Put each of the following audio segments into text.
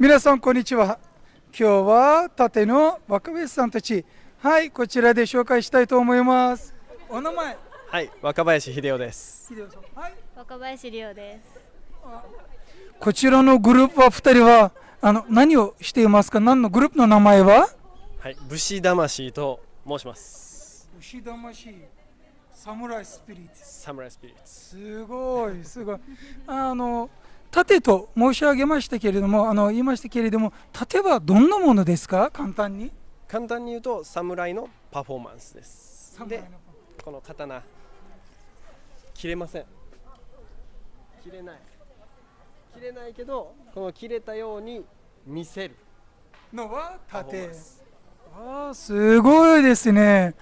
皆さんこんにちは。今日は盾の若林さんたち。はいこちらで紹介したいと思います。お名前。はい、若林秀夫です。秀夫さん。はい。若林亮です。こちらのグループは2人はあの何をしていますか？何のグループの名前は？はい、武士魂と申します。牛魂。サムライスピリッツ。サムライスピリッツ。すごいすごい。あの盾と申し上げましたけれどもあの言いましたけれども盾はどんなものですか？簡単に簡単に言うと、侍のパフォーマンスです。でこの刀、切れません。切れない。切れないけど、この切れたように見せるのは盾マンス。ああすごいですね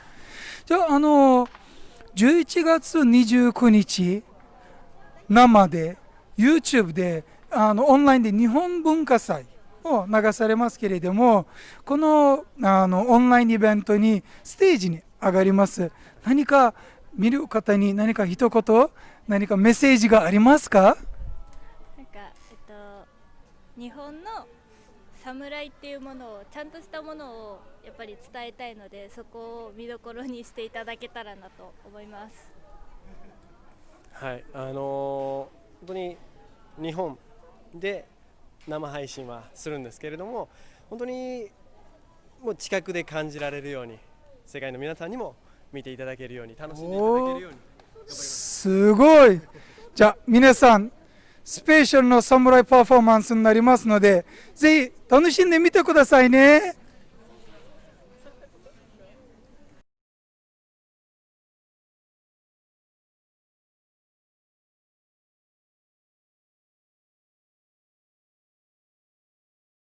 じゃああの11月29日生で YouTube であのオンラインで日本文化祭を流されますけれどもこのあのオンラインイベントにステージに上がります何か見る方に何か一言何かメッセージがありますか？なんかえっと日本の侍っていうものをちゃんとしたものをやっぱり伝えたいのでそこを見どころにしていただけたらなと思います。はい、あのー本当に日本で生配信はするんですけれども、本当にもう近くで感じられるように、世界の皆さんにも見ていただけるように、楽しんでいただけるように。すごいじゃあ皆さんスペシャルのサムライパフォーマンスになりますのでぜひ楽しんでみてくださいね